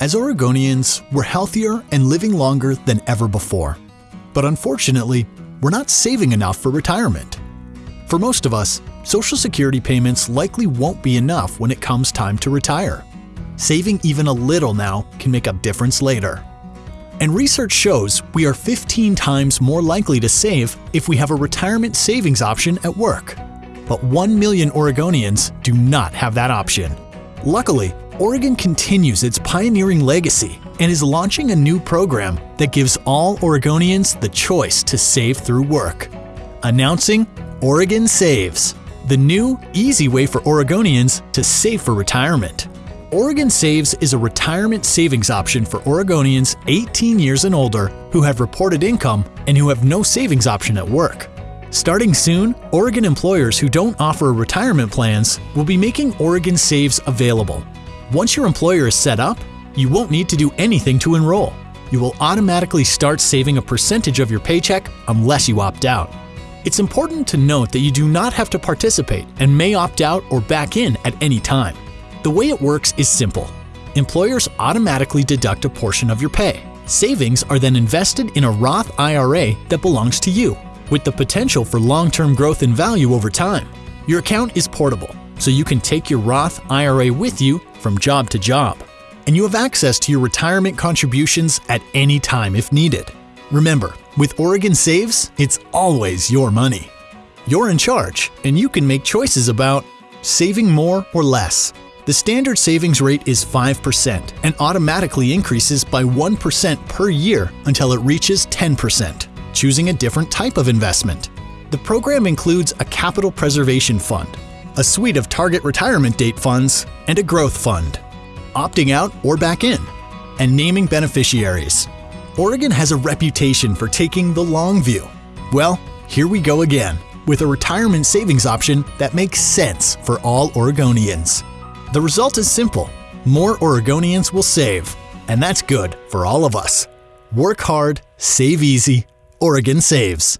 As Oregonians, we're healthier and living longer than ever before. But unfortunately, we're not saving enough for retirement. For most of us, Social Security payments likely won't be enough when it comes time to retire. Saving even a little now can make a difference later. And research shows we are 15 times more likely to save if we have a retirement savings option at work. But 1 million Oregonians do not have that option. Luckily, Oregon continues its pioneering legacy and is launching a new program that gives all Oregonians the choice to save through work. Announcing Oregon Saves, the new, easy way for Oregonians to save for retirement. Oregon Saves is a retirement savings option for Oregonians 18 years and older who have reported income and who have no savings option at work. Starting soon, Oregon employers who don't offer retirement plans will be making Oregon Saves available once your employer is set up, you won't need to do anything to enroll. You will automatically start saving a percentage of your paycheck unless you opt out. It's important to note that you do not have to participate and may opt out or back in at any time. The way it works is simple. Employers automatically deduct a portion of your pay. Savings are then invested in a Roth IRA that belongs to you, with the potential for long-term growth in value over time. Your account is portable, so you can take your Roth IRA with you from job to job. And you have access to your retirement contributions at any time if needed. Remember, with Oregon Saves, it's always your money. You're in charge, and you can make choices about saving more or less. The standard savings rate is 5% and automatically increases by 1% per year until it reaches 10%, choosing a different type of investment. The program includes a capital preservation fund, a suite of target retirement date funds, and a growth fund. Opting out or back in, and naming beneficiaries. Oregon has a reputation for taking the long view. Well, here we go again, with a retirement savings option that makes sense for all Oregonians. The result is simple more Oregonians will save, and that's good for all of us. Work hard, save easy, Oregon saves.